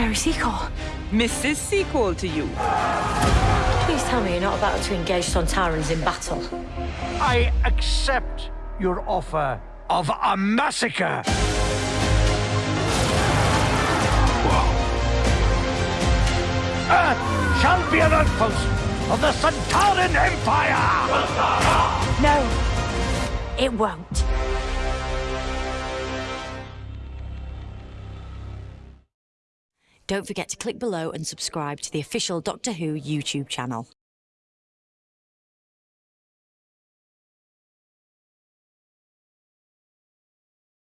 Mary Seacole. Mrs. Seacole to you. Please tell me you're not about to engage Sontarans in battle. I accept your offer of a massacre. Earth shall be an outpost of the Sontaran Empire! No, it won't. Don't forget to click below and subscribe to the official Doctor Who YouTube channel.